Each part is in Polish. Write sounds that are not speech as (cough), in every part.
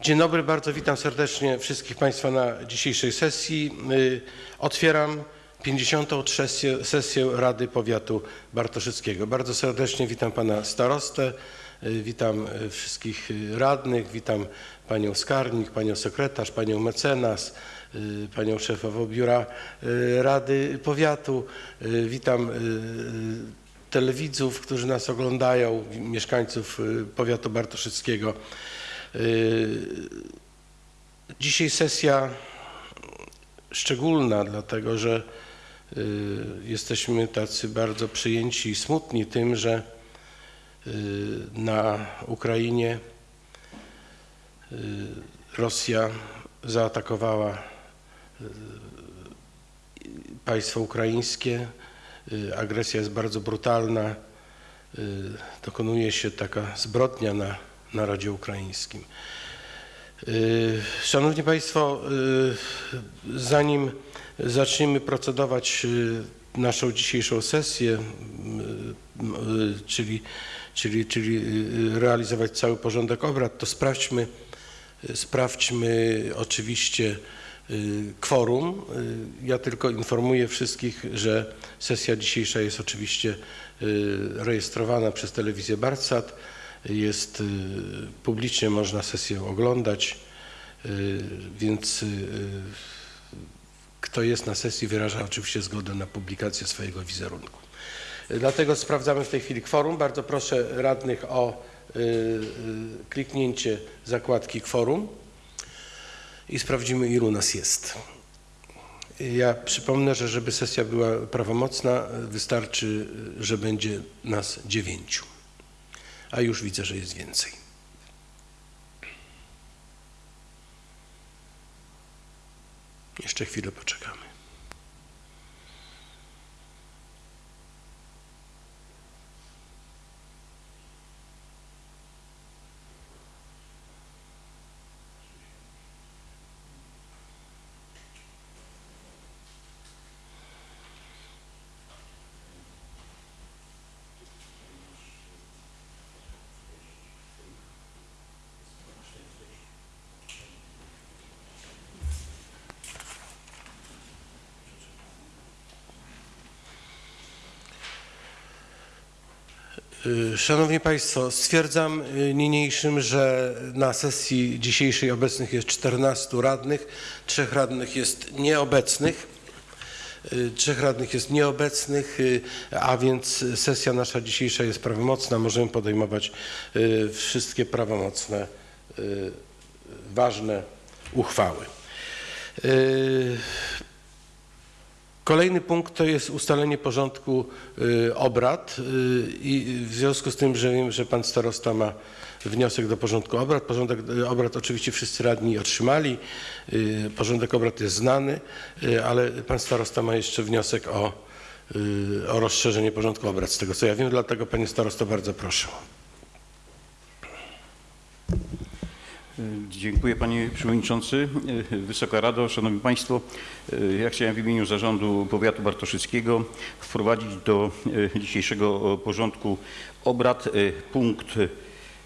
Dzień dobry, bardzo witam serdecznie wszystkich Państwa na dzisiejszej sesji. Y, Otwieram 53. sesję, Rady Powiatu Bartoszyckiego. Bardzo serdecznie witam Pana Starostę, y, witam y, wszystkich radnych, witam Panią Skarbnik, Panią Sekretarz, Panią Mecenas, Panią Szefową Biura Rady Powiatu, witam telewidzów, którzy nas oglądają, mieszkańców Powiatu Bartoszyckiego. Y, Dzisiaj sesja szczególna, dlatego że y, jesteśmy tacy bardzo przyjęci i smutni tym, że y, na Ukrainie Rosja zaatakowała państwo ukraińskie. Agresja jest bardzo brutalna. Dokonuje się taka zbrodnia na narodzie ukraińskim. Y, Szanowni Państwo, y, zanim zaczniemy procedować y, naszą dzisiejszą sesję, czyli, czyli, czyli realizować cały porządek obrad, to sprawdźmy, sprawdźmy oczywiście kworum. Ja tylko informuję wszystkich, że sesja dzisiejsza jest oczywiście rejestrowana przez telewizję Bartsat. Jest y, publicznie można sesję oglądać, y, więc y, kto jest na sesji wyraża oczywiście zgodę na publikację swojego wizerunku. Dlatego sprawdzamy w tej chwili kworum. Bardzo proszę radnych o kliknięcie zakładki kworum i sprawdzimy ilu nas jest. Ja przypomnę, że żeby sesja była prawomocna wystarczy, że będzie nas dziewięciu a już widzę, że jest więcej. Jeszcze chwilę poczekamy. Szanowni Państwo, stwierdzam y, niniejszym, że na sesji dzisiejszej obecnych jest 14 radnych, trzech radnych jest nieobecnych. Y, Trzech radnych jest nieobecnych, y, a więc sesja nasza dzisiejsza jest prawomocna. Możemy podejmować y, wszystkie prawomocne, y, ważne uchwały. Kolejny punkt to jest ustalenie porządku y, obrad y, i w związku z tym, że wiem, że pan starosta ma wniosek do porządku obrad. Porządek y, obrad oczywiście wszyscy radni otrzymali. Porządek obrad jest znany, ale pan starosta ma jeszcze wniosek o, o rozszerzenie porządku obrad z tego co ja wiem, dlatego panie starosto bardzo proszę. Dziękuję panie przewodniczący. Wysoka Rado, szanowni państwo. Ja chciałem w imieniu zarządu powiatu bartoszyckiego wprowadzić do dzisiejszego porządku obrad punkt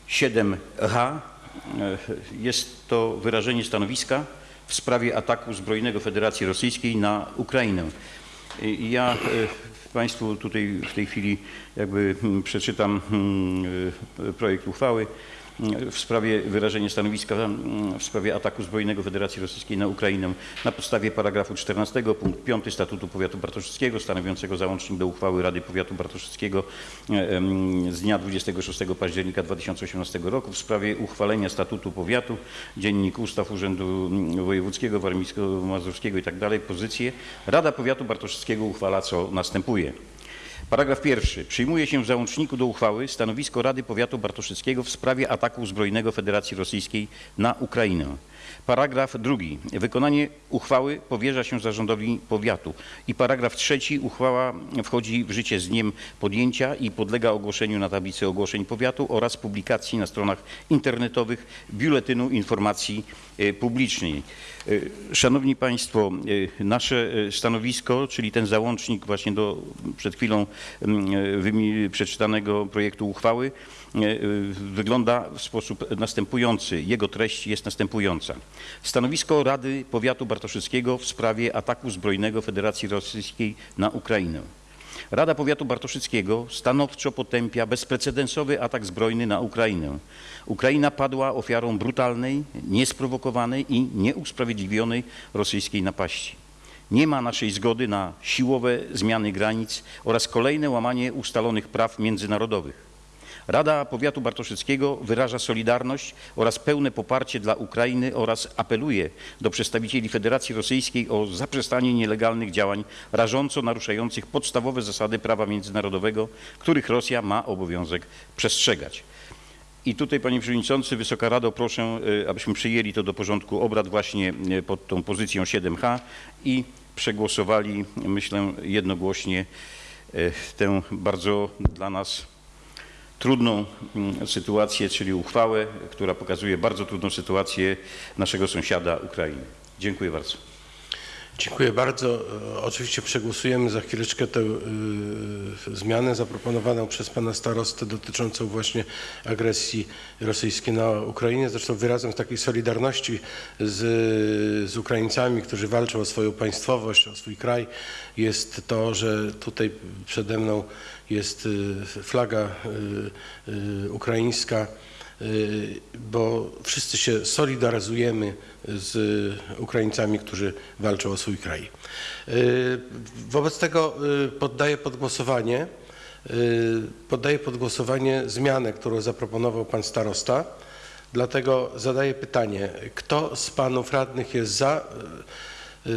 7h. Jest to wyrażenie stanowiska w sprawie ataku zbrojnego Federacji Rosyjskiej na Ukrainę. Ja e, Państwu tutaj w tej chwili jakby przeczytam mm, e, projekt uchwały w sprawie wyrażenia stanowiska mm, w sprawie ataku zbrojnego Federacji Rosyjskiej na Ukrainę na podstawie paragrafu 14 punkt 5 Statutu Powiatu Bartoszyckiego stanowiącego załącznik do uchwały Rady Powiatu Bartoszyckiego e, z dnia 26 października 2018 roku w sprawie uchwalenia Statutu Powiatu, Dziennik Ustaw Urzędu mm, Wojewódzkiego, Warmińsko-Mazurskiego i tak pozycję. Rada Powiatu Bartoszyckiego uchwala co następuje. Paragraf pierwszy. Przyjmuje się w załączniku do uchwały stanowisko Rady Powiatu Bartoszyckiego w sprawie ataku zbrojnego Federacji Rosyjskiej na Ukrainę. Paragraf drugi. Wykonanie uchwały powierza się zarządowi powiatu. I paragraf trzeci. Uchwała wchodzi w życie z dniem podjęcia i podlega ogłoszeniu na tablicy ogłoszeń powiatu oraz publikacji na stronach internetowych Biuletynu Informacji e, Publicznej. E, Szanowni Państwo, e, nasze stanowisko, czyli ten załącznik właśnie do przed chwilą mm, przeczytanego projektu uchwały wygląda w sposób następujący. Jego treść jest następująca. Stanowisko Rady Powiatu Bartoszyckiego w sprawie ataku zbrojnego Federacji Rosyjskiej na Ukrainę. Rada Powiatu Bartoszyckiego stanowczo potępia bezprecedensowy atak zbrojny na Ukrainę. Ukraina padła ofiarą brutalnej, niesprowokowanej i nieusprawiedliwionej rosyjskiej napaści. Nie ma naszej zgody na siłowe zmiany granic oraz kolejne łamanie ustalonych praw międzynarodowych. Rada Powiatu Bartoszyckiego wyraża solidarność oraz pełne poparcie dla Ukrainy oraz apeluje do przedstawicieli Federacji Rosyjskiej o zaprzestanie nielegalnych działań rażąco naruszających podstawowe zasady prawa międzynarodowego, których Rosja ma obowiązek przestrzegać. I tutaj, panie przewodniczący, Wysoka Rado, proszę, y, abyśmy przyjęli to do porządku obrad właśnie y, pod tą pozycją 7H i przegłosowali, myślę, jednogłośnie y, tę bardzo dla nas trudną mm, sytuację, czyli uchwałę, która pokazuje bardzo trudną sytuację naszego sąsiada Ukrainy. Dziękuję bardzo. Dziękuję bardzo. E, Oczywiście przegłosujemy za chwileczkę tę y, zmianę zaproponowaną przez pana starostę dotyczącą właśnie agresji rosyjskiej na Ukrainie. Zresztą wyrazem takiej solidarności z, z Ukraińcami, którzy walczą o swoją państwowość, o swój kraj jest to, że tutaj przede mną jest y, flaga y, y, ukraińska. Y, bo wszyscy się solidaryzujemy z Ukraińcami, którzy walczą o swój kraj. Y, Wobec tego y, poddaję pod głosowanie, poddaję pod głosowanie zmianę, którą zaproponował pan starosta. Dlatego zadaję pytanie, kto z panów radnych jest za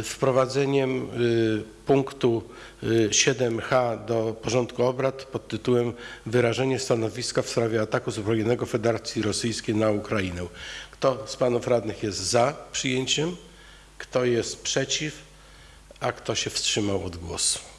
wprowadzeniem y, punktu y, 7h do porządku obrad pod tytułem Wyrażenie stanowiska w sprawie ataku zbrojnego Federacji Rosyjskiej na Ukrainę. Kto z panów radnych jest za przyjęciem? Kto jest przeciw? A kto się wstrzymał od głosu?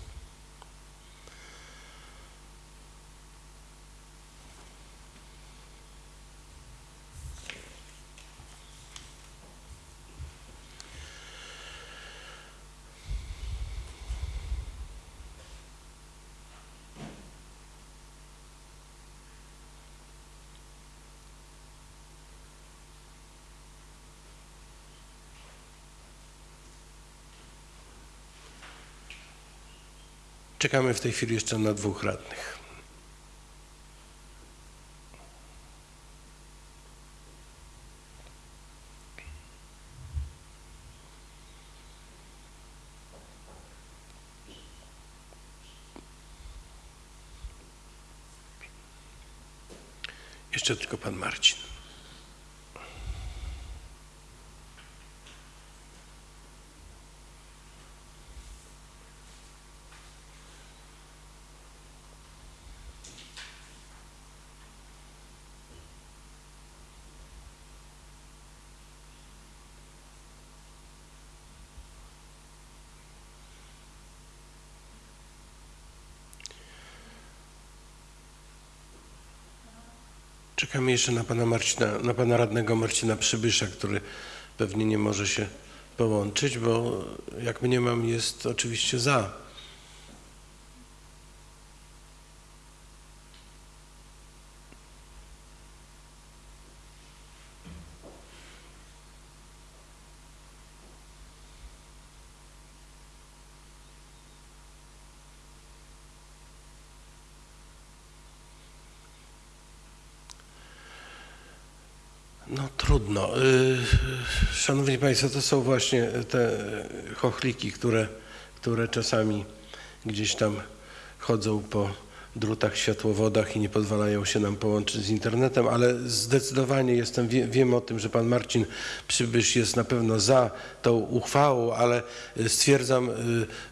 Czekamy w tej chwili jeszcze na dwóch radnych. Jeszcze tylko pan Marcin. Czekamy jeszcze na pana Marcina, na pana radnego Marcina Przybysza, który pewnie nie może się połączyć, bo jak mniemam jest oczywiście za. No trudno. Y, Szanowni Państwo, to są właśnie te chochliki, które, które czasami gdzieś tam chodzą po drutach, światłowodach i nie pozwalają się nam połączyć z internetem, ale zdecydowanie jestem, wie, wiem o tym, że pan Marcin Przybysz jest na pewno za tą uchwałą, ale stwierdzam y,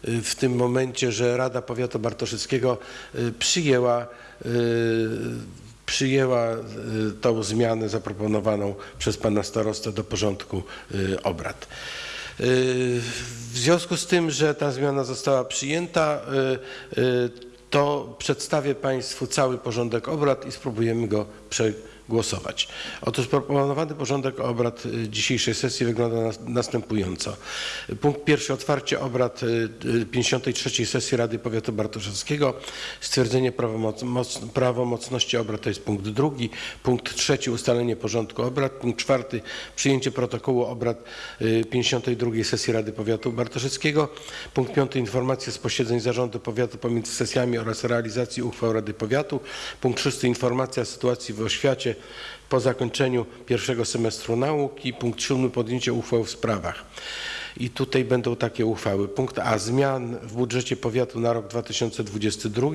y, w tym momencie, że Rada Powiatu Bartoszyckiego y, przyjęła przyjęła y, tą zmianę zaproponowaną przez pana starostę do porządku y, obrad. Y, W związku z tym, że ta zmiana została przyjęta, to przedstawię Państwu cały porządek obrad i spróbujemy go przegłosować. Głosować. Otóż proponowany porządek obrad y, dzisiejszej sesji wygląda nas- następująco. Punkt pierwszy otwarcie obrad y, y, 53 sesji Rady Powiatu Bartoszewskiego. Stwierdzenie prawomoc, moc, prawomocności obrad to jest punkt drugi. Punkt trzeci ustalenie porządku obrad. Punkt czwarty przyjęcie protokołu obrad y, 52 sesji Rady Powiatu Bartoszewskiego. Punkt piąty informacje z posiedzeń zarządu powiatu pomiędzy sesjami oraz realizacji uchwał Rady Powiatu. Punkt szósty informacja o sytuacji w oświacie po zakończeniu pierwszego semestru nauki. Punkt siódmy podjęcie uchwał w sprawach. I tutaj będą takie uchwały. Punkt A. Zmian w budżecie powiatu na rok 2022.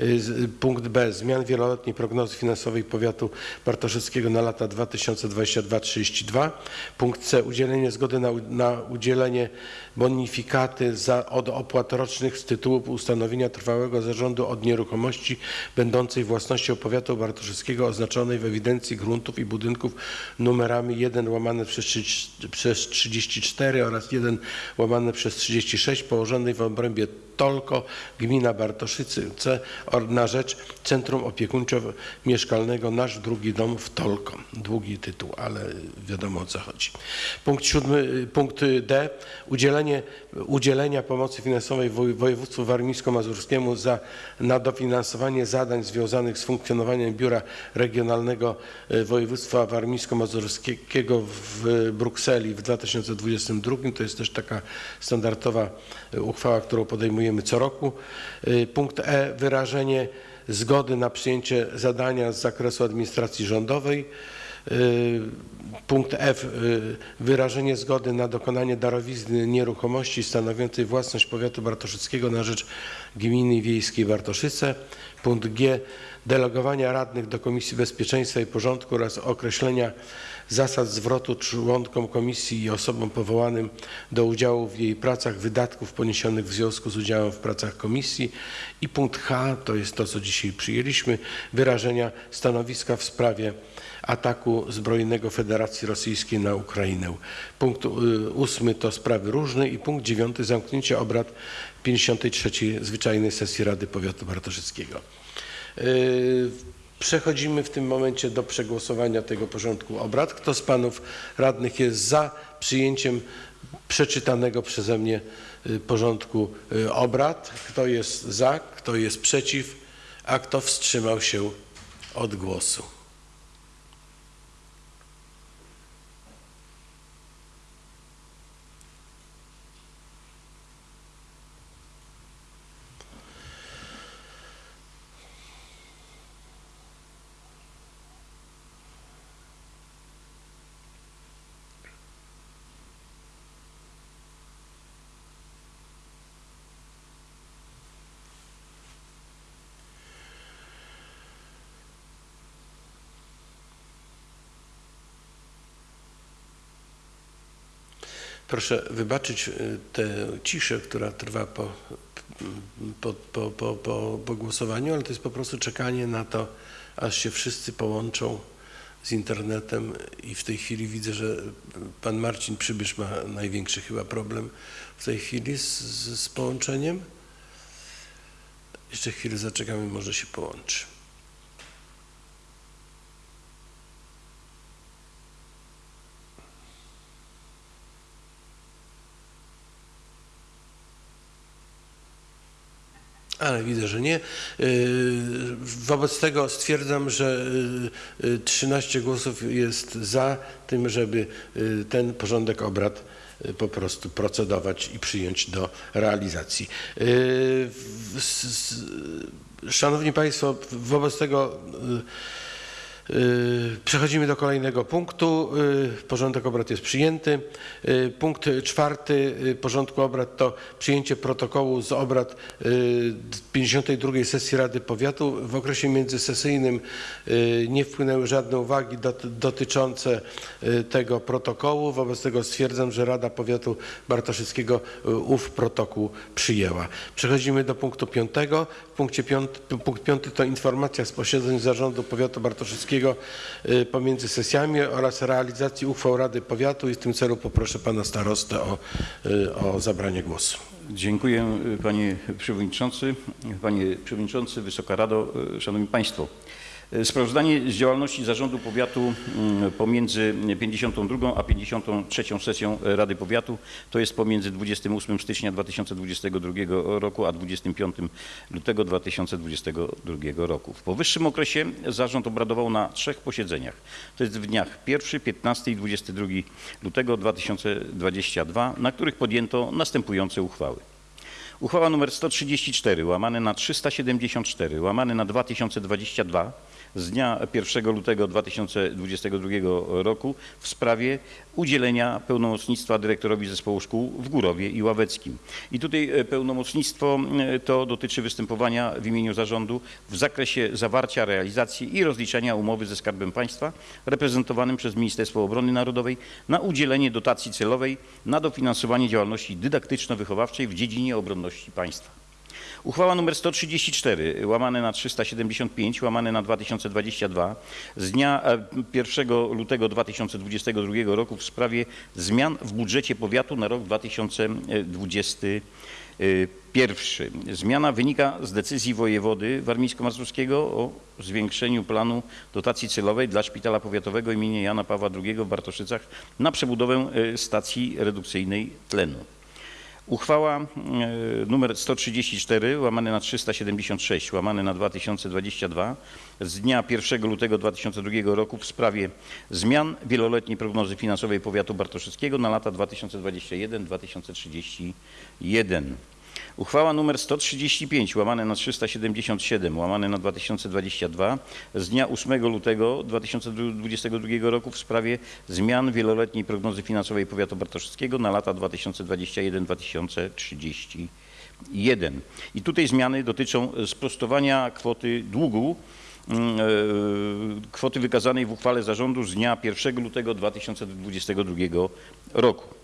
Y, z- Punkt B. Zmian wieloletniej prognozy finansowej powiatu bartoszewskiego na lata 2022-2032. Punkt C. Udzielenie zgody na, na udzielenie bonifikaty za, od opłat rocznych z tytułu ustanowienia trwałego zarządu od nieruchomości będącej własnością powiatu bartoszewskiego oznaczonej w ewidencji gruntów i budynków numerami 1 łamane przez, 30 przez 34 oraz 1 łamane przez 36 położonej w obrębie Tolko, gmina Bartoszyce or- na rzecz Centrum Opiekuńczo-Mieszkalnego Nasz Drugi Dom w Tolko. Długi tytuł, ale wiadomo o co chodzi. Punkt siódmy, punkt D. Udzielenie, udzielenia pomocy finansowej woj- województwu warmińsko-mazurskiemu za, na dofinansowanie zadań związanych z funkcjonowaniem Biura Regionalnego e, Województwa Warmińsko-Mazurskiego w Brukseli w 2022. To jest też taka standardowa e, uchwała, którą podejmujemy co roku. E, Punkt E. Wyrażenie zgody na przyjęcie zadania z zakresu administracji rządowej. Y, Punkt F. y, Wyrażenie zgody na dokonanie darowizny nieruchomości stanowiącej własność powiatu bartoszyckiego na rzecz gminy wiejskiej Bartoszyce. Punkt G. Delegowania radnych do Komisji Bezpieczeństwa i Porządku oraz określenia zasad zwrotu członkom komisji i osobom powołanym do udziału w jej pracach wydatków poniesionych w związku z udziałem w pracach komisji. I punkt H. To jest to, co dzisiaj przyjęliśmy. Wyrażenia stanowiska w sprawie ataku zbrojnego Federacji Rosyjskiej na Ukrainę. Punkt y, ósmy to sprawy różne i punkt dziewiąty zamknięcie obrad 53 zwyczajnej sesji Rady Powiatu Bartoszyckiego. Y, Przechodzimy w tym momencie do przegłosowania tego porządku obrad. Kto z panów radnych jest za przyjęciem przeczytanego przeze mnie y, porządku obrad? Kto jest za? Kto jest przeciw? A kto wstrzymał się od głosu? Proszę wybaczyć y, tę ciszę, która trwa po, po, po, po, po, po głosowaniu, ale to jest po prostu czekanie na to, aż się wszyscy połączą z internetem i w tej chwili widzę, że pan Marcin Przybysz ma największy chyba problem w tej chwili z, z połączeniem. Jeszcze chwilę zaczekamy, może się połączy. Ale widzę, że nie. Yy, Wobec tego stwierdzam, że yy, yy, 13 głosów jest za tym, żeby ten porządek obrad po prostu procedować i przyjąć do realizacji. Szanowni Państwo, wobec tego Przechodzimy do kolejnego punktu. Yy, Porządek obrad jest przyjęty. Yy, Punkt czwarty porządku obrad to przyjęcie protokołu z obrad yy, 52 sesji Rady Powiatu. W okresie międzysesyjnym nie wpłynęły żadne uwagi dot- dotyczące tego protokołu. Wobec tego stwierdzam, że Rada Powiatu Bartoszyckiego ów protokół przyjęła. Przechodzimy do punktu piątego. W punkcie piąt, punkt piąty to informacja z posiedzeń Zarządu Powiatu Bartoszyckiego y, pomiędzy sesjami oraz realizacji uchwał Rady Powiatu i w tym celu poproszę pana starostę o, y, o zabranie głosu. Dziękuję y, panie przewodniczący. Panie przewodniczący, Wysoka Rado, szanowni państwo. Sprawozdanie z działalności Zarządu Powiatu mm, pomiędzy 52 a 53 sesją Rady Powiatu, to jest pomiędzy 28 stycznia 2022 roku a 25 lutego 2022 roku. W powyższym okresie zarząd obradował na trzech posiedzeniach. To jest w dniach 1, 15 i 22 lutego 2022, na których podjęto następujące uchwały. Uchwała nr 134 łamane na 374 łamane na 2022 z dnia 1 lutego 2022 roku w sprawie udzielenia pełnomocnictwa dyrektorowi zespołu szkół w Górowie i Ławeckim. I tutaj e, pełnomocnictwo e, to dotyczy występowania w imieniu zarządu w zakresie zawarcia, realizacji i rozliczania umowy ze Skarbem Państwa reprezentowanym przez Ministerstwo Obrony Narodowej na udzielenie dotacji celowej na dofinansowanie działalności dydaktyczno-wychowawczej w dziedzinie obronności państwa. Uchwała nr 134 łamane na 375 łamane na 2022 z dnia e, 1 lutego 2022 roku w sprawie zmian w budżecie powiatu na rok 2021. Zmiana wynika z decyzji wojewody warmińsko-mazurskiego o zwiększeniu planu dotacji celowej dla Szpitala Powiatowego im. Jana Pawła II w Bartoszycach na przebudowę e, stacji redukcyjnej tlenu. Uchwała e, nr 134 łamane na 376 łamane na 2022 z dnia 1 lutego 2002 roku w sprawie zmian wieloletniej prognozy finansowej powiatu bartoszyckiego na lata 2021-2031. Uchwała nr 135 łamane na 377 łamane na 2022 z dnia 8 lutego 2022 roku w sprawie zmian wieloletniej prognozy finansowej powiatu bartoszyckiego na lata 2021-2031. I tutaj zmiany dotyczą sprostowania kwoty długu mm, e, kwoty wykazanej w uchwale zarządu z dnia 1 lutego 2022 roku.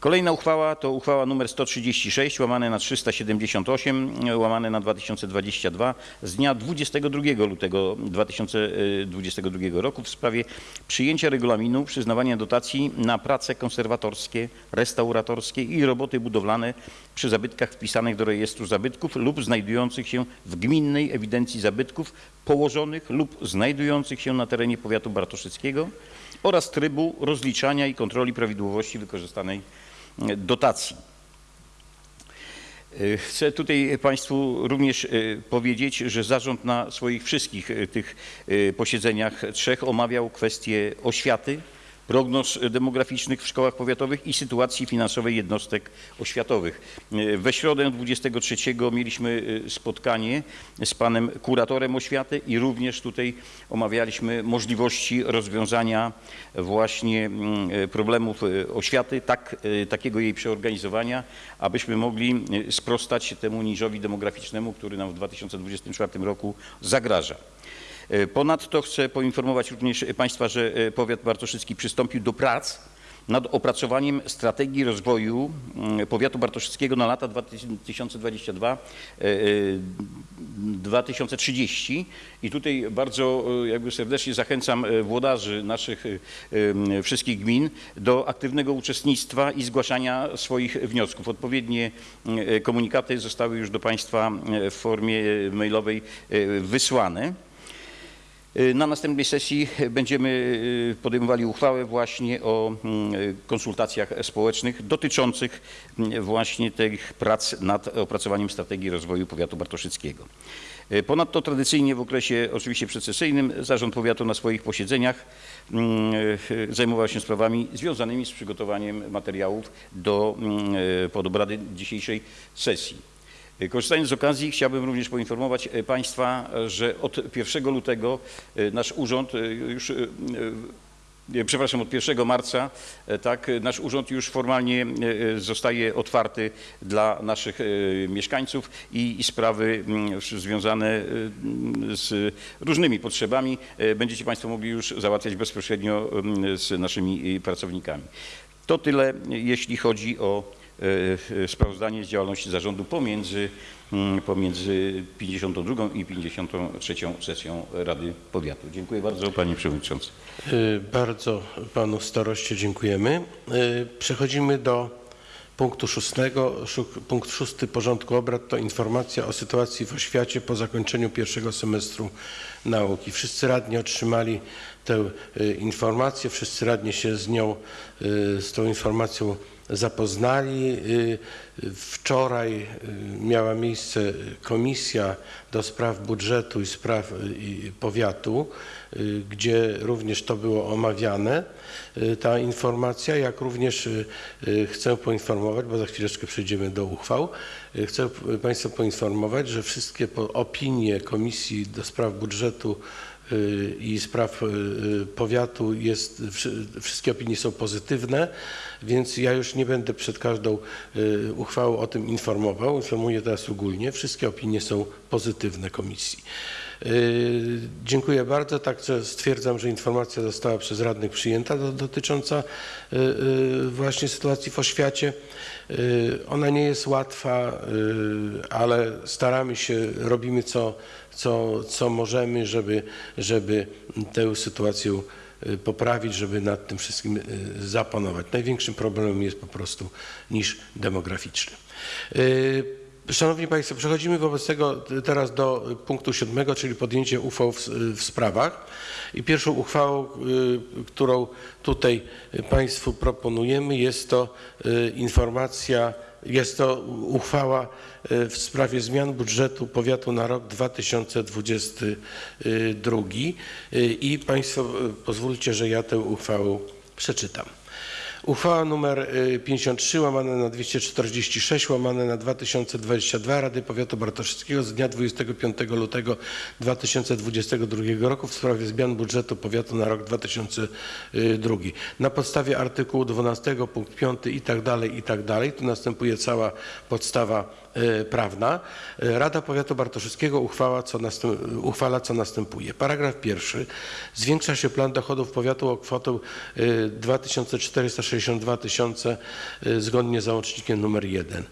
Kolejna uchwała to uchwała nr 136 łamane na 378 łamane na 2022 z dnia 22 lutego 2022 roku w sprawie przyjęcia regulaminu przyznawania dotacji na prace konserwatorskie, restauratorskie i roboty budowlane przy zabytkach wpisanych do rejestru zabytków lub znajdujących się w gminnej ewidencji zabytków położonych lub znajdujących się na terenie powiatu bartoszyckiego oraz trybu rozliczania i kontroli prawidłowości wykorzystanej dotacji. Y, Chcę tutaj Państwu również y, powiedzieć, że zarząd na swoich wszystkich y, tych posiedzeniach trzech omawiał kwestie oświaty, prognoz demograficznych w szkołach powiatowych i sytuacji finansowej jednostek oświatowych. We środę 23 mieliśmy y, spotkanie z panem kuratorem oświaty i również tutaj omawialiśmy możliwości rozwiązania właśnie mm, problemów y, oświaty, tak, y, takiego jej przeorganizowania, abyśmy mogli sprostać temu niżowi demograficznemu, który nam w 2024 roku zagraża. E, Ponadto chcę poinformować również Państwa, że e, powiat bartoszycki przystąpił do prac nad opracowaniem strategii rozwoju mm, powiatu bartoszyckiego na lata 2022-2030 i tutaj bardzo e, jakby serdecznie zachęcam e, włodarzy naszych e, wszystkich gmin do aktywnego uczestnictwa i zgłaszania swoich wniosków. Odpowiednie e, komunikaty zostały już do Państwa e, w formie mailowej e, wysłane. Y, Na następnej sesji będziemy y, podejmowali uchwałę właśnie o mm, y, konsultacjach społecznych dotyczących mm, właśnie tych prac nad opracowaniem strategii rozwoju powiatu bartoszyckiego. Ponadto tradycyjnie w okresie oczywiście przecesyjnym zarząd powiatu na swoich posiedzeniach mm, zajmował się sprawami związanymi z przygotowaniem materiałów do pod obrady dzisiejszej sesji. Korzystając z okazji chciałbym również poinformować e, Państwa, e, że od 1 lutego e, nasz urząd e, już, e, e, przepraszam, od 1 marca, e, tak, e, nasz urząd już formalnie e, zostaje otwarty dla naszych e, mieszkańców i, i sprawy mm, związane e, mm, z różnymi potrzebami e, będziecie Państwo mogli już załatwiać bezpośrednio mm, z naszymi e, pracownikami. To tyle, jeśli chodzi o e, sprawozdanie z działalności zarządu pomiędzy, mm, pomiędzy 52 i 53 sesją Rady Powiatu. Dziękuję bardzo Panie Przewodniczący. Y, Bardzo panu staroście dziękujemy. Y, Przechodzimy do punktu szóstego. Punkt szósty porządku obrad to informacja o sytuacji w oświacie po zakończeniu pierwszego semestru nauki. Wszyscy radni otrzymali tę y, informację, wszyscy radni się z nią, y, z tą informacją zapoznali. Y, Wczoraj miała miejsce komisja do spraw budżetu i spraw powiatu, gdzie również to było omawiane, ta informacja, jak również chcę poinformować, bo za chwileczkę przejdziemy do uchwał, chcę Państwa poinformować, że wszystkie opinie Komisji do spraw budżetu i spraw y, y, powiatu jest, wszy- wszystkie opinie są pozytywne, więc ja już nie będę przed każdą y, uchwałą o tym informował. Informuję teraz ogólnie. Wszystkie opinie są pozytywne komisji. Y, Dziękuję bardzo. Także stwierdzam, że informacja została przez radnych przyjęta do, dotycząca y, y, właśnie sytuacji w oświacie. Y, Ona nie jest łatwa, y, ale staramy się, robimy co, co, co możemy, żeby, żeby tę sytuację y, poprawić, żeby nad tym wszystkim y, zapanować. Największym problemem jest po prostu niż demograficzny. Y, Szanowni Państwo, przechodzimy wobec tego teraz do punktu siódmego, czyli podjęcie uchwał w, w sprawach. I pierwszą uchwałą, którą tutaj Państwu proponujemy, jest to informacja, jest to uchwała y, w sprawie zmian budżetu powiatu na rok 2022. Y, I Państwo y, pozwólcie, że ja tę uchwałę przeczytam. Uchwała nr 53 łamane na 246 łamane na 2022 Rady Powiatu Bartoszyckiego z dnia 25 lutego 2022 roku w sprawie zmian budżetu powiatu na rok 2002. Y, na podstawie artykułu 12 punkt 5 i tak dalej i tak dalej tu następuje cała podstawa y, prawna. Y, Rada Powiatu Bartoszyckiego uchwała, co uchwala co następuje. Paragraf pierwszy. Zwiększa się plan dochodów powiatu o kwotę 2460 662 tysiące y, zgodnie z załącznikiem numer 1.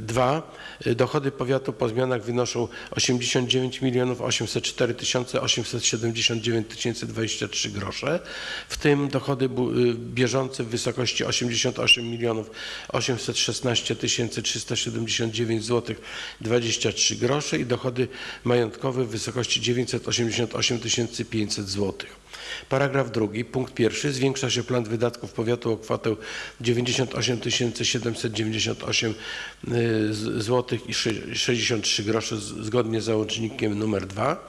2. Y, y, dochody powiatu po zmianach wynoszą 89 milionów 804 tysiące 879 tysięcy 23 grosze, w tym dochody bieżące w wysokości 88 milionów 816 tysięcy 379 zł 23 grosze i dochody majątkowe w wysokości 988 tysięcy 500 zł. Paragraf drugi, punkt pierwszy. Zwiększa się plan wydatków powiatu o kwotę 98 798 zł i sze- 63 grosze z- zgodnie z załącznikiem numer 2.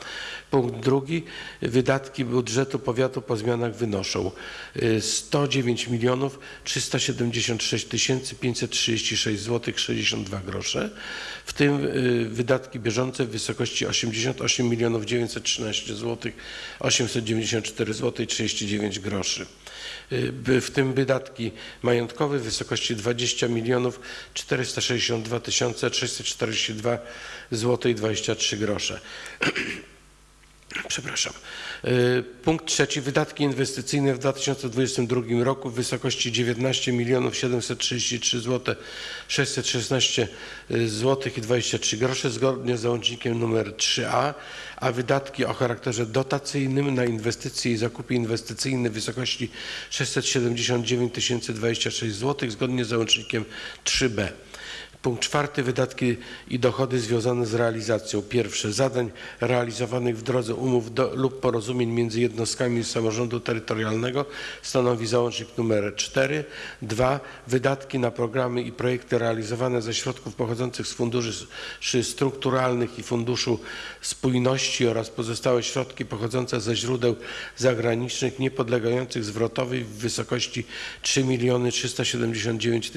Punkt drugi. Wydatki budżetu powiatu po zmianach wynoszą y, 109 milionów 376 tysięcy 536 zł 62 grosze, w tym y, wydatki bieżące w wysokości 88 milionów 913 zł 894 zł 39 groszy. Y, W tym wydatki majątkowe w wysokości 20 milionów 462 tysiące 642 zł 23 grosze. (clears throat) Przepraszam. Y, Punkt trzeci. Wydatki inwestycyjne w 2022 roku w wysokości 19 milionów 733 zł 616 zł i 23 grosze zgodnie z załącznikiem numer 3a, a wydatki o charakterze dotacyjnym na inwestycje i zakupy inwestycyjne w wysokości 679 026 zł zgodnie z załącznikiem 3b. Punkt czwarty. Wydatki i dochody związane z realizacją. Pierwsze. Zadań realizowanych w drodze umów do, lub porozumień między jednostkami samorządu terytorialnego stanowi załącznik numer 4. Dwa. Wydatki na programy i projekty realizowane ze środków pochodzących z funduszy strukturalnych i Funduszu Spójności oraz pozostałe środki pochodzące ze źródeł zagranicznych niepodlegających zwrotowi w wysokości 3 miliony 379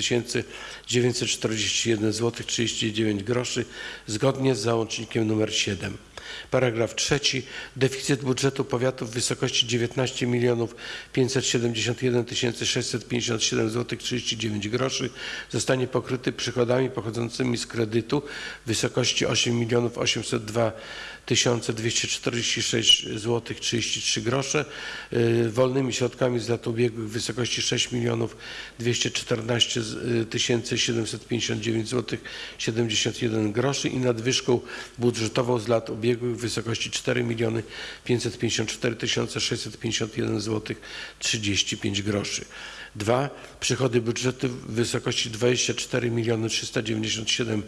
941 zł 39 groszy zgodnie z załącznikiem numer 7. Paragraf trzeci. Deficyt budżetu powiatu w wysokości 19 milionów 571 657 zł 39 groszy zostanie pokryty przychodami pochodzącymi z kredytu w wysokości 8 milionów 802 246 zł 33 grosze. Y, Wolnymi środkami z lat ubiegłych w wysokości 6 milionów 214 759 zł 71 groszy i nadwyżką budżetową z lat ubiegłych w wysokości 4 miliony 554 651 zł 35 groszy. Dwa, przychody budżetu w wysokości 24 miliony 397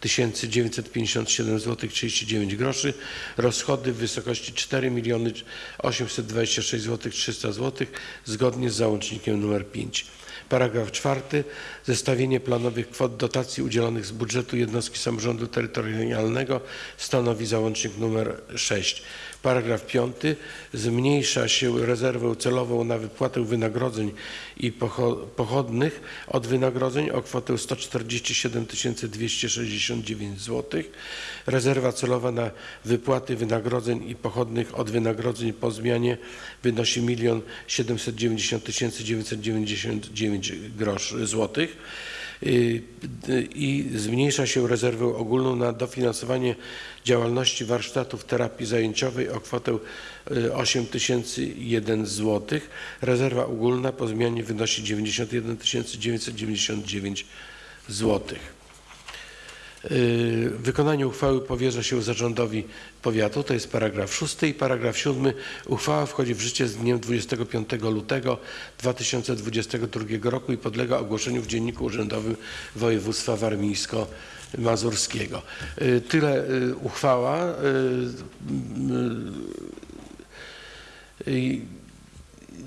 957 zł 39 groszy. Rozchody w wysokości 4 miliony 826 zł 300 zł zgodnie z załącznikiem numer 5. Paragraf czwarty. Zestawienie planowych kwot dotacji udzielonych z budżetu jednostki samorządu terytorialnego stanowi załącznik nr 6. Paragraf piąty. Zmniejsza się rezerwę celową na wypłatę wynagrodzeń i pocho- pochodnych od wynagrodzeń o kwotę 147 269 zł. Rezerwa celowa na wypłaty wynagrodzeń i pochodnych od wynagrodzeń po zmianie wynosi 1 790 999 groszy złotych i zmniejsza się rezerwę ogólną na dofinansowanie działalności warsztatów terapii zajęciowej o kwotę y, 8001 zł. Rezerwa ogólna po zmianie wynosi 91 999 złotych. Y, Wykonanie uchwały powierza się zarządowi powiatu, to jest paragraf 6 i paragraf 7. Uchwała wchodzi w życie z dniem 25 lutego 2022 roku i podlega ogłoszeniu w Dzienniku Urzędowym Województwa Warmińsko-Mazurskiego. Y, Tyle y, uchwała.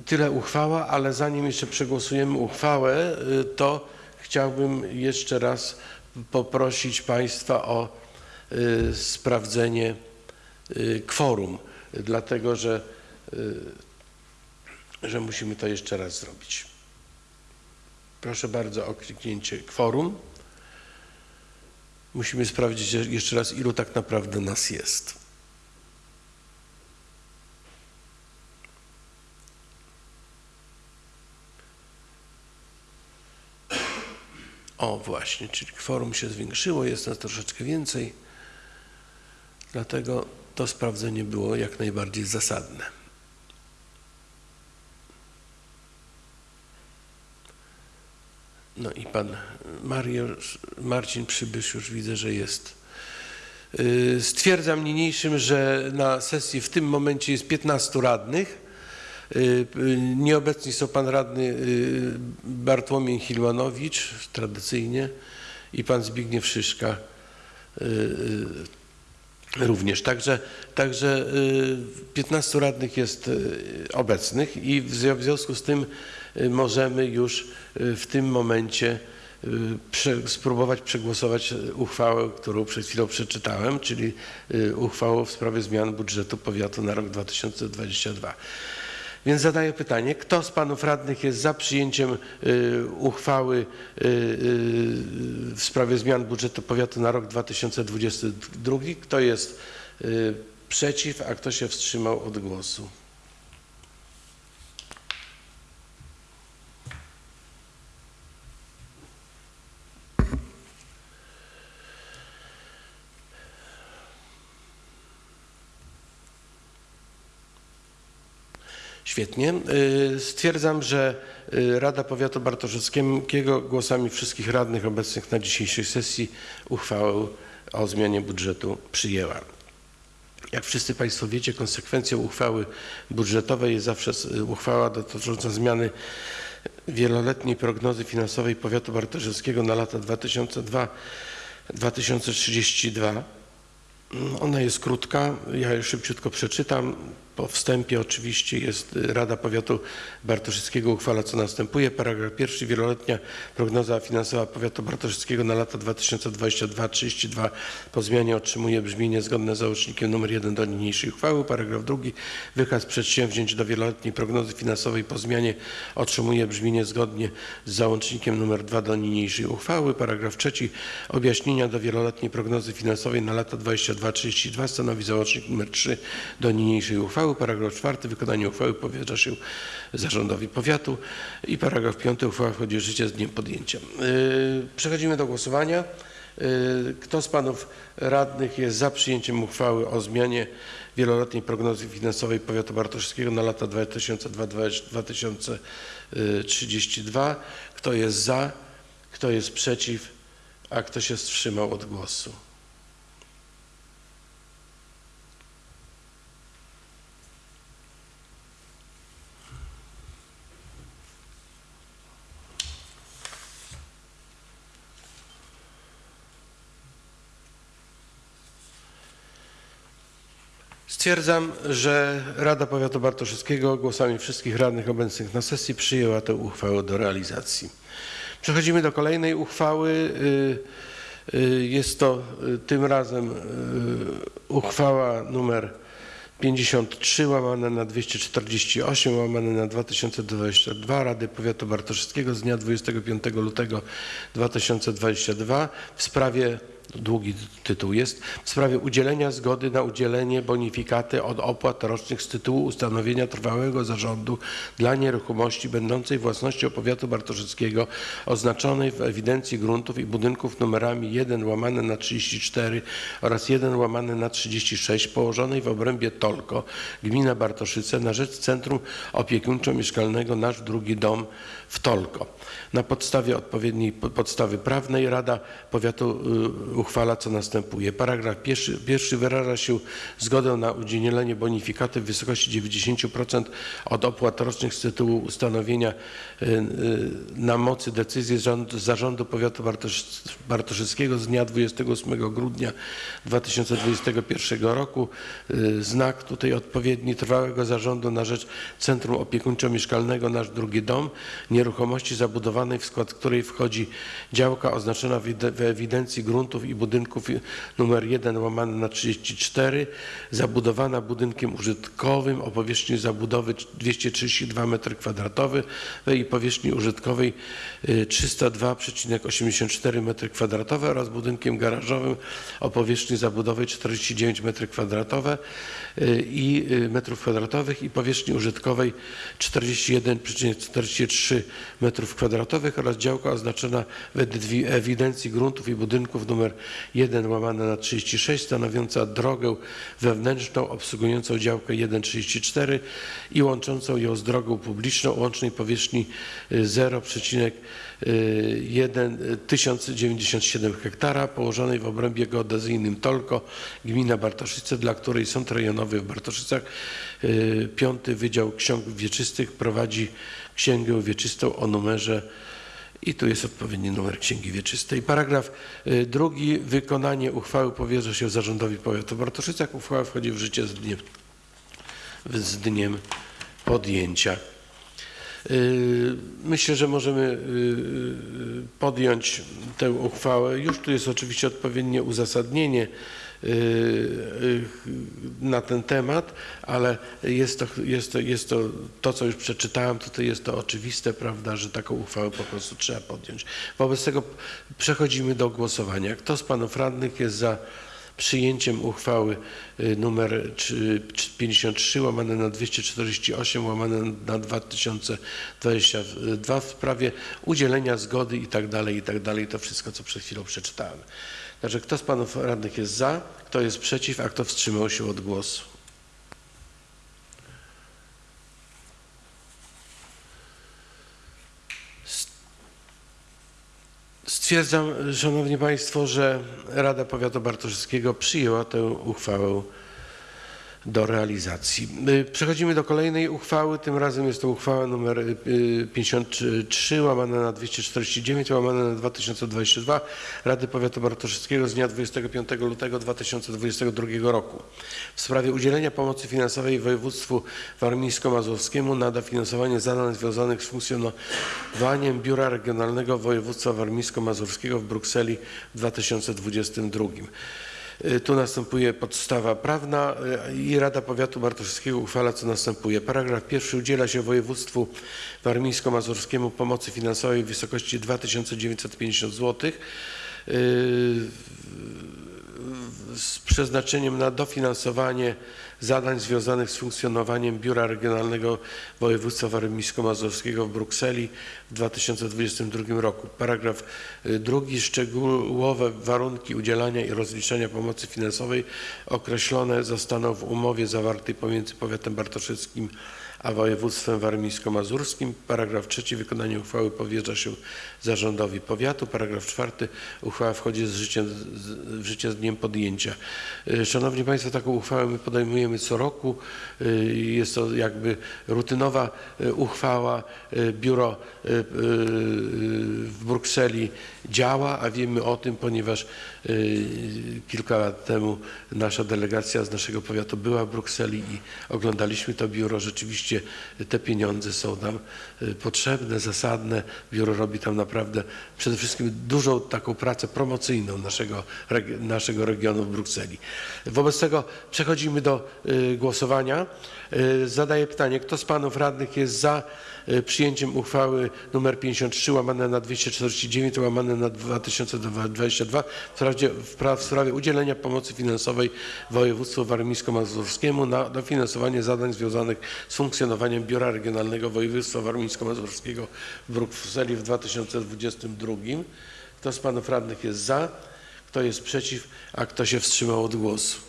Tyle uchwała, ale zanim jeszcze przegłosujemy uchwałę, to chciałbym jeszcze raz poprosić Państwa o y, sprawdzenie y, kworum, dlatego że, y, że musimy to jeszcze raz zrobić. Proszę bardzo o kliknięcie kworum. Musimy sprawdzić je- jeszcze raz, ilu tak naprawdę nas jest. O właśnie, czyli kworum się zwiększyło, jest nas troszeczkę więcej. Dlatego to sprawdzenie było jak najbardziej zasadne. No i pan Mariusz, Marcin Przybysz już widzę, że jest. Yy, Stwierdzam niniejszym, że na sesji w tym momencie jest 15 radnych. Y, y, Nieobecni są pan radny y, Bartłomiej Hilmanowicz, tradycyjnie, i pan Zbigniew Szyszka również. Także, także y, 15 radnych jest obecnych i w związku- z tym możemy już w tym momencie spróbować przegłosować uchwałę, którą przed chwilą przeczytałem, czyli uchwałę w sprawie zmian budżetu powiatu na rok 2022. Więc zadaję pytanie, kto z panów radnych jest za przyjęciem y, uchwały y, y, w sprawie zmian budżetu powiatu na rok 2022? Kto jest przeciw, a kto się wstrzymał od głosu? Świetnie. Y, Stwierdzam, że y, Rada Powiatu Bartoszewskiego głosami wszystkich radnych obecnych na dzisiejszej sesji uchwałę o zmianie budżetu przyjęła. Jak wszyscy Państwo wiecie, konsekwencją uchwały budżetowej jest zawsze s- uchwała dotycząca zmiany wieloletniej prognozy finansowej powiatu bartoszewskiego na lata 2002-2032. Ona jest krótka, ja ją szybciutko przeczytam. Po wstępie oczywiście jest y, Rada Powiatu Bartoszyckiego uchwala co następuje. Paragraf pierwszy. Wieloletnia prognoza finansowa Powiatu Bartoszyckiego na lata 2022-2032 po zmianie otrzymuje brzmienie zgodne z załącznikiem nr 1 do niniejszej uchwały. Paragraf drugi. Wykaz przedsięwzięć do wieloletniej prognozy finansowej po zmianie otrzymuje brzmienie zgodnie z załącznikiem nr 2 do niniejszej uchwały. Paragraf trzeci. Objaśnienia do wieloletniej prognozy finansowej na lata 22-32 stanowi załącznik nr 3 do niniejszej uchwały. Paragraf czwarty. Wykonanie uchwały powierza się zarządowi powiatu. I paragraf piąty. Uchwała wchodzi w życie z dniem podjęcia. Yy, Przechodzimy do głosowania. Y, Kto z panów radnych jest za przyjęciem uchwały o zmianie wieloletniej prognozy finansowej powiatu bartoszewskiego na lata 2022-2032? Kto jest za? Kto jest przeciw? A kto się wstrzymał od głosu? Stwierdzam, że Rada Powiatu Bartoszewskiego głosami wszystkich radnych obecnych na sesji przyjęła tę uchwałę do realizacji. Przechodzimy do kolejnej uchwały. Y, y, Jest to y, tym razem uchwała numer 53 łamane na 248 łamane na 2022 Rady Powiatu Bartoszewskiego z dnia 25 lutego 2022 w sprawie długi tytuł jest, w sprawie udzielenia zgody na udzielenie bonifikaty od opłat rocznych z tytułu ustanowienia trwałego zarządu dla nieruchomości będącej własnością powiatu bartoszewskiego oznaczonej w ewidencji gruntów i budynków numerami 1 łamane na 34 oraz 1 łamane na 36 położonej w obrębie Tolko, gmina Bartoszyce na rzecz Centrum Opiekuńczo-Mieszkalnego Nasz Drugi Dom w Tolko. Na podstawie odpowiedniej po- podstawy prawnej Rada Powiatu y, uchwala co następuje. Paragraf pierwszy, pierwszy wyraża się zgodę na udzielenie bonifikaty w wysokości 90% od opłat rocznych z tytułu ustanowienia y, y, na mocy decyzji rząd, Zarządu Powiatu Bartosz, Bartoszyckiego z dnia 28 grudnia 2021 roku. Znak tutaj odpowiedni trwałego zarządu na rzecz Centrum Opiekuńczo-Mieszkalnego Nasz Drugi Dom, nieruchomości zabudowanej, w skład której wchodzi działka oznaczona w ide- w ewidencji gruntów i budynków y, numer 1 łamane na 34, zabudowana budynkiem użytkowym o powierzchni zabudowy 232 m2 i powierzchni użytkowej y, 302,84 m2 oraz budynkiem garażowym o powierzchni zabudowej 49 m2 i y, metrów kwadratowych i powierzchni użytkowej 41,43 m2 oraz działka oznaczona w ewi- ewidencji gruntów i budynków numer 1 łamane na 36 stanowiąca drogę wewnętrzną obsługującą działkę 1,34 i łączącą ją z drogą publiczną łącznej powierzchni y, 0,1 1097 hektara położonej w obrębie geodezyjnym Tolko, gmina Bartoszyce, dla której Sąd Rejonowy w Bartoszycach, y, piąty Wydział Ksiąg Wieczystych prowadzi księgę wieczystą o numerze i tu jest odpowiedni numer Księgi Wieczystej. Paragraf y, drugi. Wykonanie uchwały powierza się Zarządowi Powiatu Bartoszycach. Uchwała wchodzi w życie z dniem, z dniem podjęcia. Y, Myślę, że możemy y, podjąć tę uchwałę. Już tu jest oczywiście odpowiednie uzasadnienie na ten temat, ale jest to, jest to, jest to, to co już przeczytałem, tutaj jest to oczywiste, prawda, że taką uchwałę po prostu trzeba podjąć. Wobec tego przechodzimy do głosowania. Kto z panów radnych jest za przyjęciem uchwały y, numer trzy- trzy- 53 łamane na 248 łamane na 2022 w sprawie udzielenia zgody i tak dalej, i tak dalej, to wszystko, co przed chwilą przeczytałem. Także kto z panów radnych jest za, kto jest przeciw, a kto wstrzymał się od głosu? Stwierdzam, Szanowni Państwo, że Rada Powiatu Bartoszewskiego przyjęła tę uchwałę do realizacji. Przechodzimy do kolejnej uchwały. Tym razem jest to uchwała nr y, 53 łamane na 249 łamane na 2022 Rady Powiatu Bartoszewskiego z dnia 25 lutego 2022 roku w sprawie udzielenia pomocy finansowej województwu warmińsko-mazurskiemu na dofinansowanie zadań związanych z funkcjonowaniem Biura Regionalnego Województwa Warmińsko-Mazurskiego w Brukseli w 2022. Y, Tu następuje podstawa prawna y, i Rada Powiatu Bartoszewskiego uchwala co następuje. Paragraf pierwszy udziela się województwu warmińsko-mazurskiemu pomocy finansowej w wysokości 2950 zł. Z przeznaczeniem na dofinansowanie zadań związanych z funkcjonowaniem Biura Regionalnego Województwa Warmińsko-Mazurskiego w Brukseli w 2022 roku. Paragraf y, drugi. Szczegółowe warunki udzielania i rozliczania pomocy finansowej określone zostaną w umowie zawartej pomiędzy powiatem bartoszyckim a województwem warmińsko-mazurskim. Paragraf trzeci. Wykonanie uchwały powierza się zarządowi powiatu. Paragraf czwarty. Uchwała wchodzi z w życie z dniem podjęcia. Y, Szanowni Państwo, taką uchwałę my podejmujemy co roku. Y, Jest to jakby rutynowa y, uchwała. Biuro w Brukseli działa, a wiemy o tym, ponieważ kilka lat temu nasza delegacja z naszego powiatu była w Brukseli i oglądaliśmy to biuro. Rzeczywiście te pieniądze są nam y, potrzebne, zasadne. Biuro robi tam naprawdę przede wszystkim dużą taką pracę promocyjną naszego, naszego regionu w Brukseli. Wobec tego przechodzimy do y, głosowania. Y, Zadaję pytanie, kto z panów radnych jest za y, przyjęciem uchwały nr 53 łamane na 249 łamane na 2022 w sprawie, w pra- w sprawie udzielenia pomocy finansowej województwu warmińsko-mazurskiemu na dofinansowanie zadań związanych z funkcjonowaniem Biura Regionalnego Województwa Warmińsko-Mazurskiego w Brukseli w 2022. Kto z panów radnych jest za? Kto jest przeciw? A kto się wstrzymał od głosu?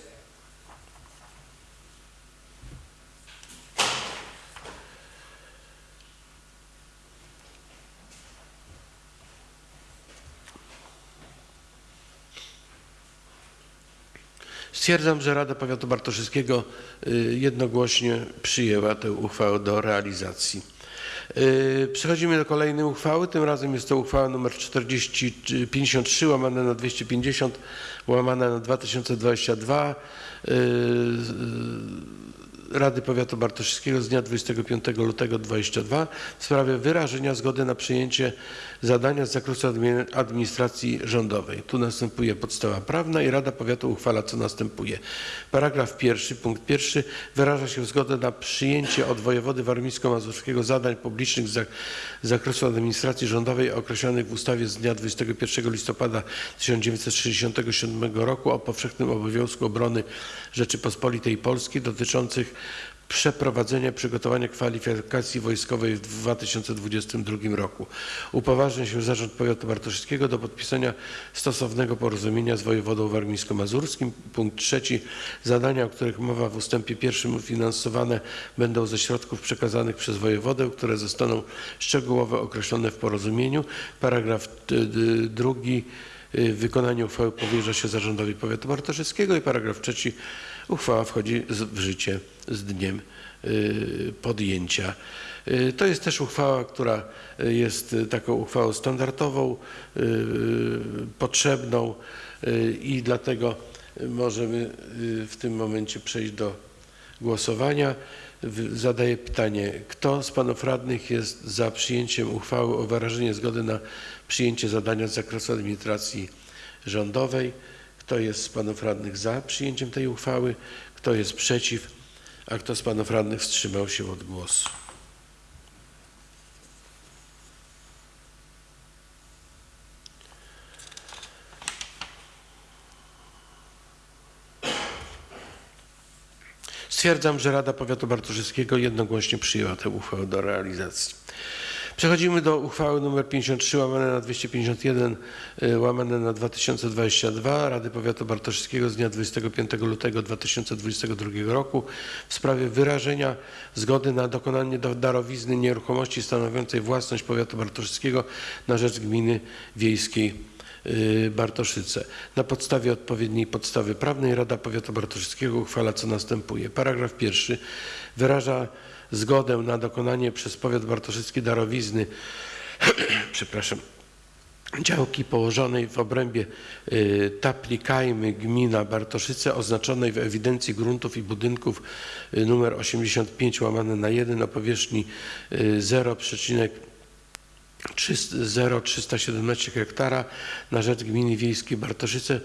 Stwierdzam, że Rada Powiatu Bartoszyckiego y, jednogłośnie przyjęła tę uchwałę do realizacji. Y, Przechodzimy do kolejnej uchwały. Tym razem jest to uchwała nr 40, czy 53 łamane na 250 łamane na 2022 y, Rady Powiatu Bartoszyckiego z dnia 25 lutego 2022 w sprawie wyrażenia zgody na przyjęcie zadania z zakresu admi- administracji rządowej. Tu następuje podstawa prawna i Rada Powiatu uchwala co następuje. Paragraf pierwszy, punkt pierwszy wyraża się zgodę na przyjęcie od wojewody warmińsko-mazurskiego zadań publicznych z zakresu administracji rządowej określonych w ustawie z dnia 21 listopada 1967 roku o powszechnym obowiązku obrony Rzeczypospolitej Polskiej dotyczących przeprowadzenia przygotowania kwalifikacji wojskowej w 2022 roku. Upoważnia się Zarząd Powiatu Bartoszyckiego do podpisania stosownego porozumienia z wojewodą warmińsko-mazurskim. Punkt trzeci. Zadania, o których mowa w ustępie pierwszym finansowane będą ze środków przekazanych przez wojewodę, które zostaną szczegółowo określone w porozumieniu. Paragraf d- d- drugi. Y, Wykonanie uchwały powierza się Zarządowi Powiatu Bartoszyckiego i paragraf trzeci. Uchwała wchodzi w życie z dniem y, podjęcia. Y, To jest też uchwała, która jest taką uchwałą standardową, potrzebną i dlatego możemy w tym momencie przejść do głosowania. Zadaję pytanie, kto z panów radnych jest za przyjęciem uchwały o wyrażenie zgody na przyjęcie zadania z zakresu administracji rządowej? Kto jest z panów radnych za przyjęciem tej uchwały? Kto jest przeciw? A kto z panów radnych wstrzymał się od głosu? Stwierdzam, że Rada Powiatu Bartoszyckiego jednogłośnie przyjęła tę uchwałę do realizacji. Przechodzimy do uchwały nr 53 łamane na 251 y, łamane na 2022 Rady Powiatu Bartoszyckiego z dnia 25 lutego 2022 roku w sprawie wyrażenia zgody na dokonanie do- darowizny nieruchomości stanowiącej własność Powiatu Bartoszyckiego na rzecz gminy wiejskiej Bartoszyce. Na podstawie odpowiedniej podstawy prawnej Rada Powiatu Bartoszyckiego uchwala co następuje. Paragraf pierwszy wyraża zgodę na dokonanie przez powiat bartoszycki darowizny (clears throat) przepraszam, działki położonej w obrębie y, Tapli Kajmy, gmina Bartoszyce, oznaczonej w ewidencji gruntów i budynków y, numer 85 łamane na 1 o powierzchni y, 0,5 0317 hektara na rzecz gminy wiejskiej Bartoszyce.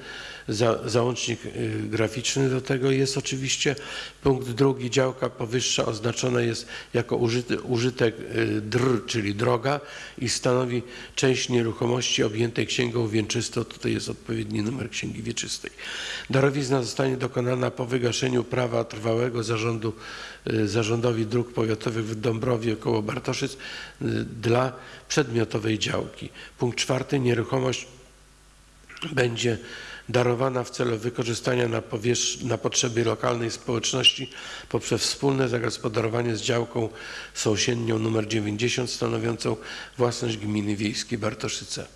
Za, załącznik y, graficzny do tego jest oczywiście. Punkt drugi, działka powyższa oznaczona jest jako użyty, użytek y, dr, czyli droga i stanowi część nieruchomości objętej księgą wieczystą. Tutaj jest odpowiedni numer księgi wieczystej. Darowizna zostanie dokonana po wygaszeniu prawa trwałego zarządu, y, zarządowi dróg powiatowych w Dąbrowie koło Bartoszyc dla przedmiotowej działki. Punkt czwarty, nieruchomość będzie darowana w celu wykorzystania na, na potrzeby lokalnej społeczności poprzez wspólne zagospodarowanie z działką sąsiednią nr 90 stanowiącą własność gminy wiejskiej Bartoszyce.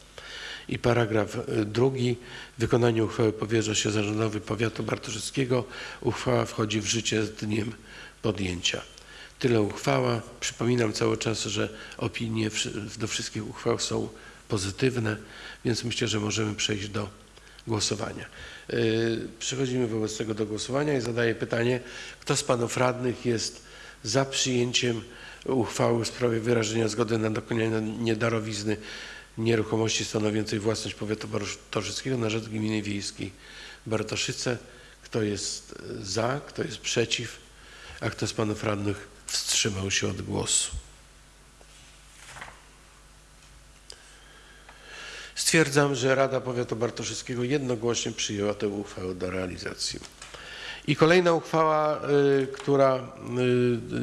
I paragraf y, drugi. Wykonanie uchwały powierza się zarządowi powiatu bartoszyckiego. Uchwała wchodzi w życie z dniem podjęcia. Tyle uchwała. Przypominam cały czas, że opinie do wszystkich uchwał są pozytywne, więc myślę, że możemy przejść do głosowania. Yy, Przechodzimy wobec tego do głosowania i zadaję pytanie, kto z panów radnych jest za przyjęciem uchwały w sprawie wyrażenia zgody na dokonanie darowizny nieruchomości stanowiącej własność powiatu bartoszyckiego na rzecz gminy wiejskiej Bartoszyce. Kto jest za, kto jest przeciw, a kto z panów radnych wstrzymał się od głosu? Stwierdzam, że Rada Powiatu Bartoszyckiego jednogłośnie przyjęła tę uchwałę do realizacji. I kolejna uchwała, y, która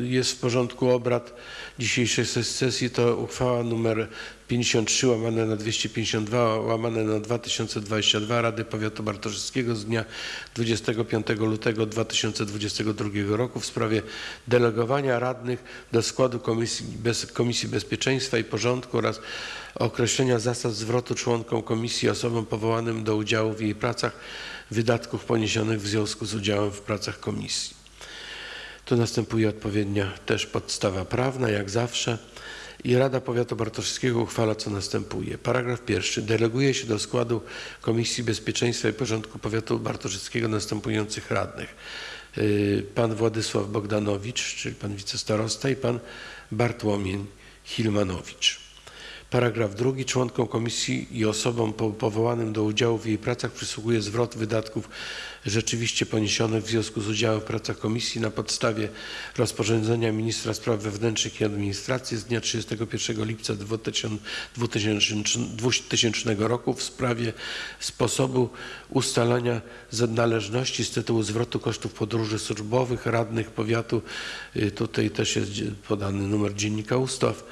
y, jest w porządku obrad dzisiejszej ses- sesji to uchwała numer 53 łamane na 252 łamane na 2022 Rady Powiatu Bartoszyckiego z dnia 25 lutego 2022 roku w sprawie delegowania radnych do składu Komisji, Bez, Komisji Bezpieczeństwa i Porządku oraz określenia zasad zwrotu członkom komisji osobom powołanym do udziału w jej pracach wydatków poniesionych w związku z udziałem w pracach komisji. Tu następuje odpowiednia też podstawa prawna, jak zawsze. I Rada Powiatu Bartoszyckiego uchwala, co następuje. Paragraf pierwszy. Deleguje się do składu Komisji Bezpieczeństwa i Porządku Powiatu Bartoszyckiego następujących radnych. Yy, Pan Władysław Bogdanowicz, czyli pan wicestarosta i pan Bartłomiej Hilmanowicz. Paragraf drugi. Członkom komisji i osobom po- powołanym do udziału w jej pracach przysługuje zwrot wydatków rzeczywiście poniesionych w związku z udziałem w pracach komisji na podstawie rozporządzenia ministra spraw wewnętrznych i administracji z dnia 31 lipca 2000 2000 roku w sprawie sposobu ustalania należności z tytułu zwrotu kosztów podróży służbowych radnych powiatu. Y, Tutaj też jest podany numer dziennika ustaw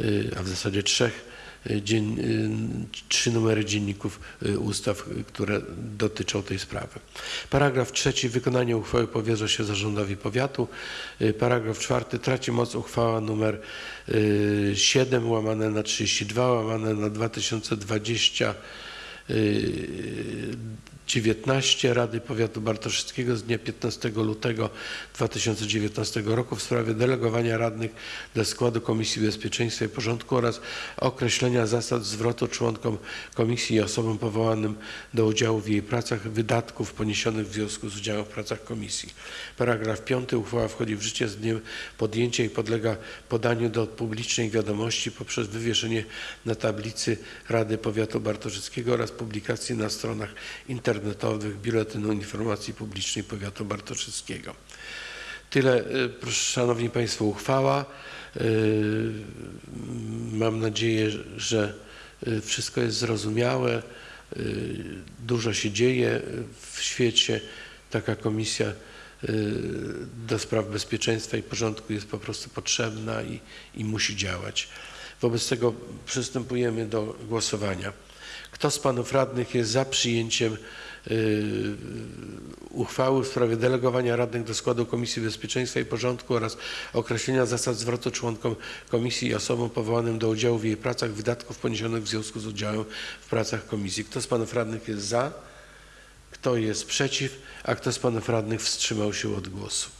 y, a w zasadzie trzech, dzien, y, trzy numery dzienników y, ustaw, które dotyczą tej sprawy. Paragraf trzeci. Wykonanie uchwały powierza się zarządowi powiatu. Paragraf czwarty. Traci moc uchwała numer y, 7 łamane na 32 łamane na 2020 y, 19 Rady Powiatu Bartoszyckiego z dnia 15 lutego 2019 roku w sprawie delegowania radnych do składu Komisji Bezpieczeństwa i Porządku oraz określenia zasad zwrotu członkom komisji i osobom powołanym do udziału w jej pracach wydatków poniesionych w związku z udziałem w pracach komisji. Paragraf 5. Uchwała wchodzi w życie z dniem podjęcia i podlega podaniu do publicznej wiadomości poprzez wywieszenie na tablicy Rady Powiatu Bartoszyckiego oraz publikacji na stronach internetowych Biuletynu Informacji Publicznej Powiatu Bartoszyckiego. Tyle, y, Szanowni Państwo, uchwała. Y, Mam nadzieję, że y, wszystko jest zrozumiałe. Dużo się dzieje w świecie. Taka komisja do spraw bezpieczeństwa i porządku jest po prostu potrzebna i, i musi działać. Wobec tego przystępujemy do głosowania. Kto z panów radnych jest za przyjęciem uchwały w sprawie delegowania radnych do składu Komisji Bezpieczeństwa i Porządku oraz określenia zasad zwrotu członkom komisji i osobom powołanym do udziału w jej pracach wydatków poniesionych w związku z udziałem w pracach komisji. Kto z panów radnych jest za? Kto jest przeciw? A kto z panów radnych wstrzymał się od głosu?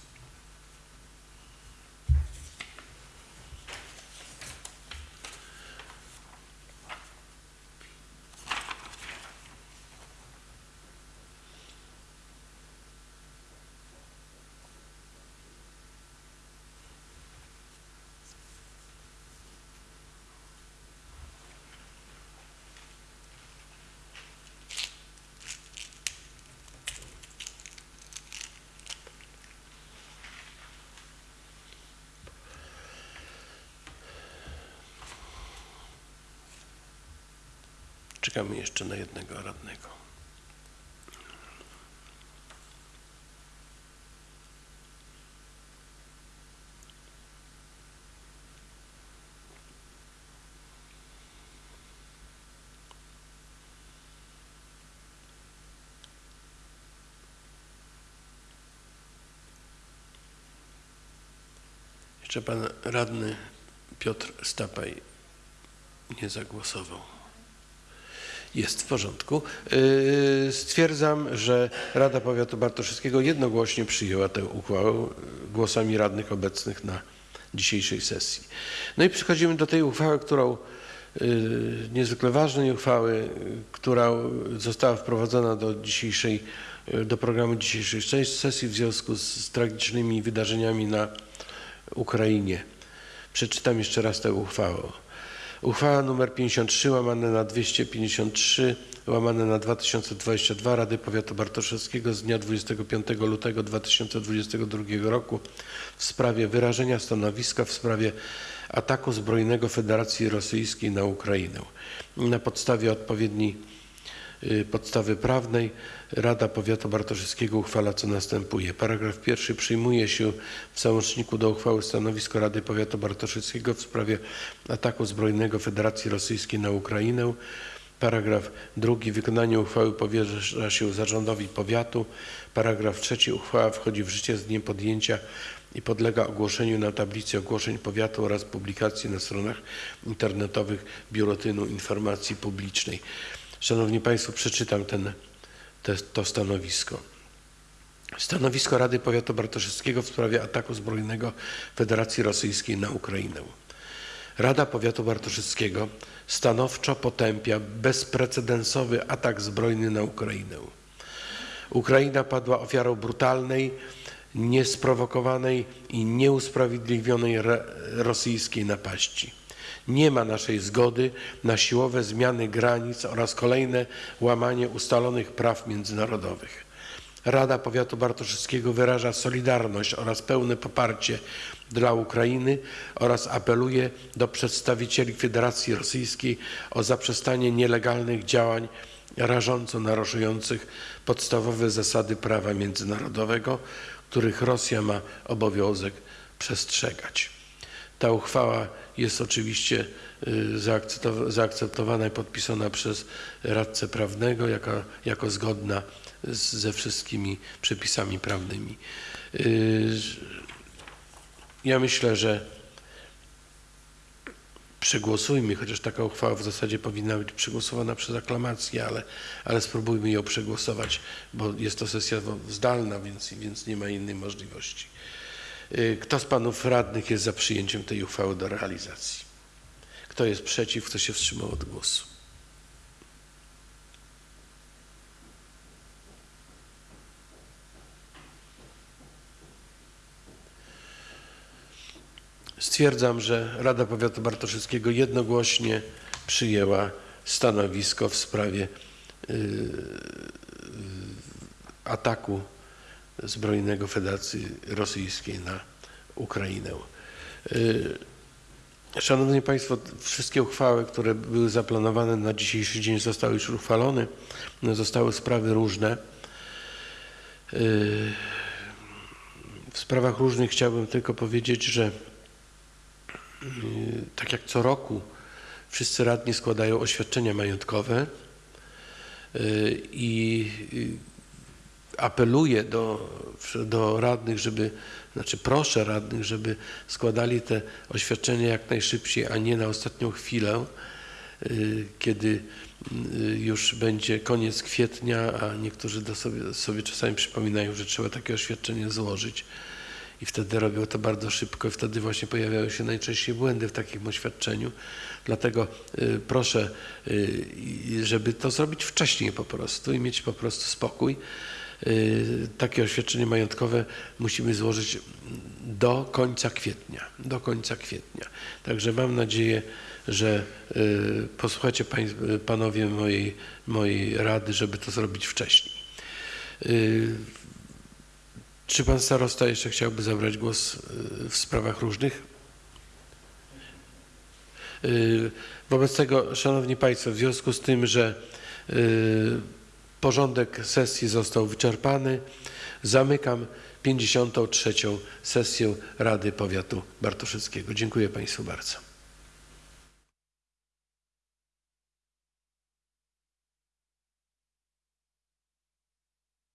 Jednego radnego. Jeszcze pan radny Piotr Stapaj nie zagłosował. Jest w porządku. Yy, Stwierdzam, że Rada Powiatu Bartoszewskiego jednogłośnie przyjęła tę uchwałę głosami radnych obecnych na dzisiejszej sesji. No i przechodzimy do tej uchwały, którą yy, niezwykle ważnej uchwały, która została wprowadzona do dzisiejszej, yy, do programu dzisiejszej sesji w związku z tragicznymi wydarzeniami na Ukrainie. Przeczytam jeszcze raz tę uchwałę. Uchwała nr 53 łamane na 253 łamane na 2022 Rady Powiatu Bartoszewskiego z dnia 25 lutego 2022 roku w sprawie wyrażenia stanowiska w sprawie ataku zbrojnego Federacji Rosyjskiej na Ukrainę. Na podstawie odpowiedniej podstawy prawnej Rada Powiatu Bartoszewskiego uchwala co następuje. Paragraf pierwszy przyjmuje się w załączniku do uchwały stanowisko Rady Powiatu Bartoszewskiego w sprawie ataku zbrojnego Federacji Rosyjskiej na Ukrainę. Paragraf drugi wykonanie uchwały powierza się zarządowi powiatu. Paragraf trzeci uchwała wchodzi w życie z dniem podjęcia i podlega ogłoszeniu na tablicy ogłoszeń powiatu oraz publikacji na stronach internetowych Biuletynu Informacji Publicznej. Szanowni Państwo, przeczytam ten, te, to stanowisko. Stanowisko Rady Powiatu Bartoszewskiego w sprawie ataku zbrojnego Federacji Rosyjskiej na Ukrainę. Rada Powiatu Bartoszewskiego stanowczo potępia bezprecedensowy atak zbrojny na Ukrainę. Ukraina padła ofiarą brutalnej, niesprowokowanej i nieusprawiedliwionej rosyjskiej napaści. Nie ma naszej zgody na siłowe zmiany granic oraz kolejne łamanie ustalonych praw międzynarodowych. Rada Powiatu Bartoszewskiego wyraża solidarność oraz pełne poparcie dla Ukrainy oraz apeluje do przedstawicieli Federacji Rosyjskiej o zaprzestanie nielegalnych działań rażąco naruszających podstawowe zasady prawa międzynarodowego, których Rosja ma obowiązek przestrzegać. Ta uchwała jest oczywiście y, zaakceptowa- zaakceptowana i podpisana przez radcę prawnego jako, jako zgodna z, ze wszystkimi przepisami prawnymi. Y, Ja myślę, że przegłosujmy, chociaż taka uchwała w zasadzie powinna być przegłosowana przez aklamację, ale, ale spróbujmy ją przegłosować, bo jest to sesja zdalna, więc, więc nie ma innej możliwości. Y, Kto z panów radnych jest za przyjęciem tej uchwały do realizacji? Kto jest przeciw? Kto się wstrzymał od głosu? Stwierdzam, że Rada Powiatu Bartoszewskiego jednogłośnie przyjęła stanowisko w sprawie y, ataku zbrojnego Federacji Rosyjskiej na Ukrainę. Y, Szanowni Państwo, wszystkie uchwały, które były zaplanowane na dzisiejszy dzień zostały już uchwalone. Zostały sprawy różne. Y, W sprawach różnych chciałbym tylko powiedzieć, że y, tak jak co roku wszyscy radni składają oświadczenia majątkowe i apeluję do, do radnych, żeby, znaczy proszę radnych, żeby składali te oświadczenia jak najszybciej, a nie na ostatnią chwilę, y, kiedy y, już będzie koniec kwietnia, a niektórzy sobie, sobie czasami przypominają, że trzeba takie oświadczenie złożyć. I wtedy robią to bardzo szybko i wtedy właśnie pojawiają się najczęściej błędy w takim oświadczeniu. Dlatego y, proszę, żeby to zrobić wcześniej po prostu i mieć po prostu spokój. Y, Takie oświadczenie majątkowe musimy złożyć do końca kwietnia. Do końca kwietnia. Także mam nadzieję, że y, posłuchacie panowie mojej, mojej rady, żeby to zrobić wcześniej. Y, Czy pan starosta jeszcze chciałby zabrać głos w sprawach różnych? Wobec tego, Szanowni Państwo, w związku z tym, że porządek sesji został wyczerpany, zamykam 53. sesję Rady Powiatu Bartoszyckiego. Dziękuję Państwu bardzo.